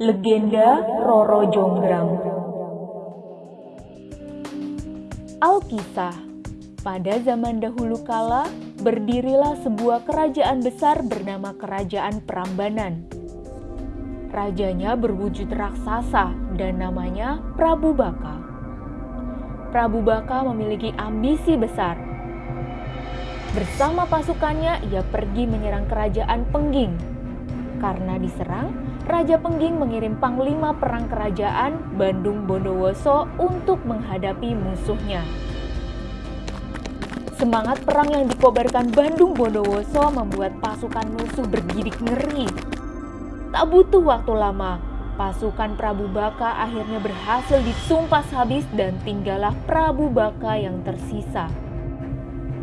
Legenda Roro Jonggrang Alkisah Pada zaman dahulu kala, berdirilah sebuah kerajaan besar bernama Kerajaan Prambanan. Rajanya berwujud raksasa dan namanya Prabu Baka. Prabu Baka memiliki ambisi besar. Bersama pasukannya, ia pergi menyerang kerajaan Pengging. Karena diserang, Raja Pengging mengirim panglima perang kerajaan Bandung Bondowoso untuk menghadapi musuhnya. Semangat perang yang dikobarkan Bandung Bondowoso membuat pasukan musuh bergidik ngeri. Tak butuh waktu lama, pasukan Prabu Baka akhirnya berhasil disumpas habis dan tinggallah Prabu Baka yang tersisa.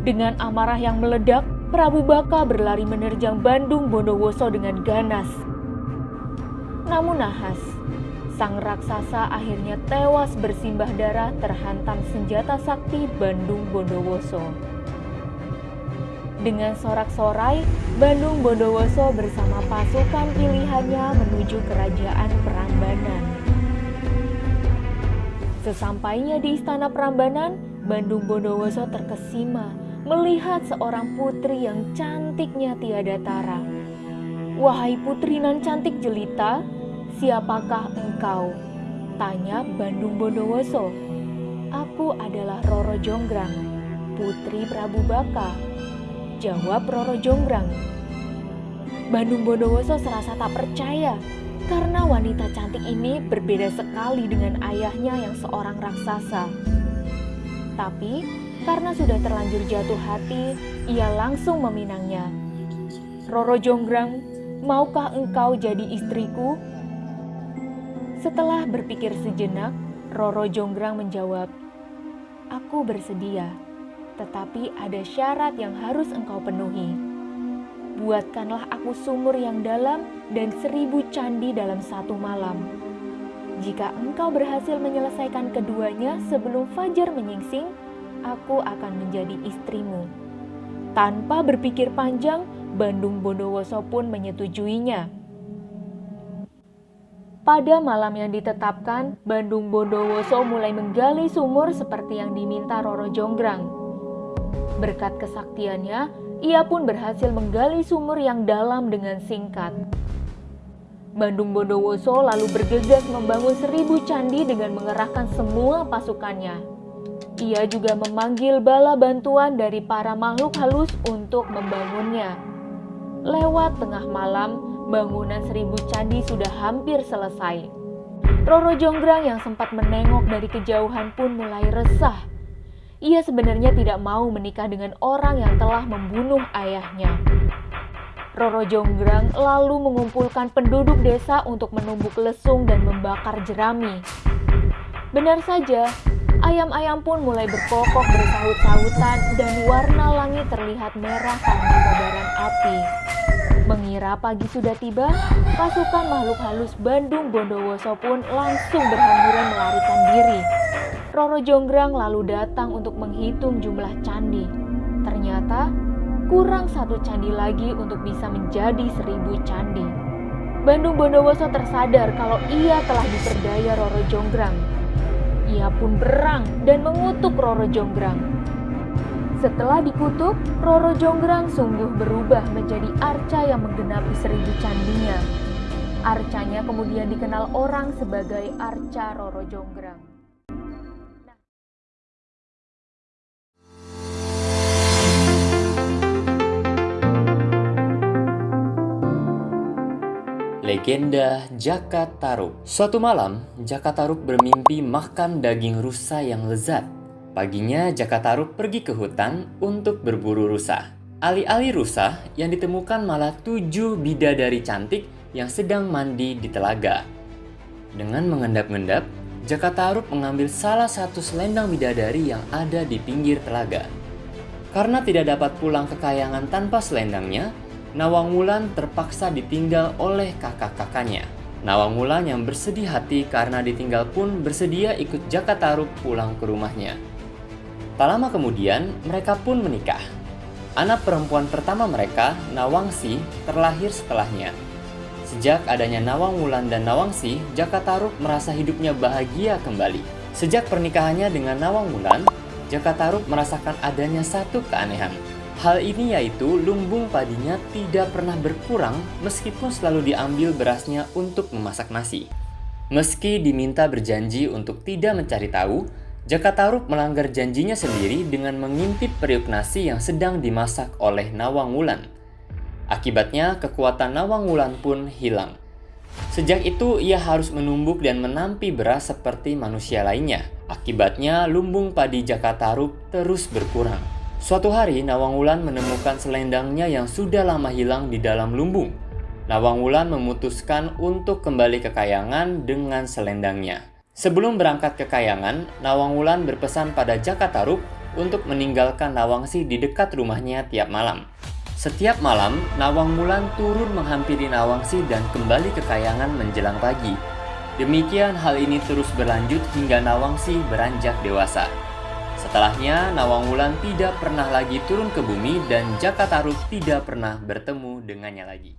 Dengan amarah yang meledak, Prabu Baka berlari menerjang Bandung Bondowoso dengan ganas. Namun nahas, sang raksasa akhirnya tewas bersimbah darah terhantam senjata sakti Bandung Bondowoso. Dengan sorak-sorai, Bandung Bondowoso bersama pasukan pilihannya menuju kerajaan Prambanan. Sesampainya di istana Prambanan, Bandung Bondowoso terkesima melihat seorang putri yang cantiknya tiada tara. Wahai putri nan cantik jelita, siapakah engkau? Tanya Bandung Bondowoso. Aku adalah Roro Jonggrang, putri Prabu Baka. Jawab Roro Jonggrang. Bandung Bondowoso serasa tak percaya karena wanita cantik ini berbeda sekali dengan ayahnya yang seorang raksasa. Tapi karena sudah terlanjur jatuh hati, ia langsung meminangnya. Roro Jonggrang, maukah engkau jadi istriku? Setelah berpikir sejenak, Roro Jonggrang menjawab, Aku bersedia, tetapi ada syarat yang harus engkau penuhi. Buatkanlah aku sumur yang dalam dan seribu candi dalam satu malam. Jika engkau berhasil menyelesaikan keduanya sebelum fajar menyingsing, aku akan menjadi istrimu. Tanpa berpikir panjang, Bandung Bondowoso pun menyetujuinya. Pada malam yang ditetapkan, Bandung Bondowoso mulai menggali sumur seperti yang diminta Roro Jonggrang. Berkat kesaktiannya, ia pun berhasil menggali sumur yang dalam dengan singkat. Bandung Bondowoso lalu bergegas membangun seribu candi dengan mengerahkan semua pasukannya. Ia juga memanggil bala bantuan dari para makhluk halus untuk membangunnya. Lewat tengah malam, bangunan seribu candi sudah hampir selesai. Roro Jonggrang yang sempat menengok dari kejauhan pun mulai resah. Ia sebenarnya tidak mau menikah dengan orang yang telah membunuh ayahnya. Roro Jonggrang lalu mengumpulkan penduduk desa untuk menumbuk lesung dan membakar jerami. Benar saja, ayam-ayam pun mulai berkokok bersahut-sahutan dan warna langit terlihat merah karena kobaran api. Mengira pagi sudah tiba, pasukan makhluk halus Bandung Bondowoso pun langsung berhamburan melarikan diri. Roro Jonggrang lalu datang untuk menghitung jumlah candi. Ternyata kurang satu candi lagi untuk bisa menjadi seribu candi. Bandung Bondowoso tersadar kalau ia telah diperdaya Roro Jonggrang. Ia pun berang dan mengutuk Roro Jonggrang. Setelah dikutuk, Roro Jonggrang sungguh berubah menjadi arca yang menggenapi seribu candinya. Arcanya kemudian dikenal orang sebagai Arca Roro Jonggrang. Legenda Jaka Taruk Suatu malam, Jaka Taruk bermimpi makan daging rusa yang lezat. Paginya, Jaka Taruk pergi ke hutan untuk berburu rusa. Alih-alih rusa, yang ditemukan malah tujuh bidadari cantik yang sedang mandi di telaga. Dengan mengendap-endap, Jaka Taruk mengambil salah satu selendang bidadari yang ada di pinggir telaga. Karena tidak dapat pulang ke kayangan tanpa selendangnya, Nawang Wulan terpaksa ditinggal oleh kakak-kakaknya. Nawang Wulan yang bersedih hati karena ditinggal pun bersedia ikut Jaka Taruk pulang ke rumahnya. Tak lama kemudian, mereka pun menikah. Anak perempuan pertama mereka, Nawangsi, terlahir setelahnya. Sejak adanya Nawang Wulan dan Nawangsi, Jaka Tarub merasa hidupnya bahagia kembali. Sejak pernikahannya dengan Nawang Wulan, Jaka Tarub merasakan adanya satu keanehan. Hal ini yaitu lumbung padinya tidak pernah berkurang meskipun selalu diambil berasnya untuk memasak nasi. Meski diminta berjanji untuk tidak mencari tahu, Jaka Tarub melanggar janjinya sendiri dengan mengintip periuk nasi yang sedang dimasak oleh Nawang Wulan. Akibatnya, kekuatan Nawang Wulan pun hilang. Sejak itu, ia harus menumbuk dan menampi beras seperti manusia lainnya. Akibatnya, lumbung padi Jaka Tarub terus berkurang. Suatu hari, Nawang Wulan menemukan selendangnya yang sudah lama hilang di dalam lumbung. Nawang Wulan memutuskan untuk kembali ke Kayangan dengan selendangnya. Sebelum berangkat ke Kayangan, Nawang Wulan berpesan pada Jaka Tarub untuk meninggalkan Nawangsi di dekat rumahnya tiap malam. Setiap malam, Nawang Wulan turun menghampiri Nawangsi dan kembali ke Kayangan menjelang pagi. Demikian hal ini terus berlanjut hingga Nawangsi beranjak dewasa. Setelahnya, Nawang Wulan tidak pernah lagi turun ke bumi dan Jaka Tarub tidak pernah bertemu dengannya lagi.